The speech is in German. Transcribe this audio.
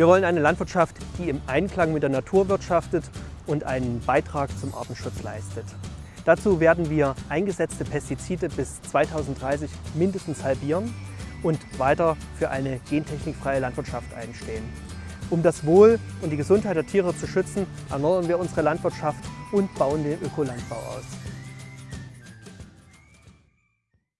Wir wollen eine Landwirtschaft, die im Einklang mit der Natur wirtschaftet und einen Beitrag zum Artenschutz leistet. Dazu werden wir eingesetzte Pestizide bis 2030 mindestens halbieren und weiter für eine gentechnikfreie Landwirtschaft einstehen. Um das Wohl und die Gesundheit der Tiere zu schützen, erneuern wir unsere Landwirtschaft und bauen den Ökolandbau aus.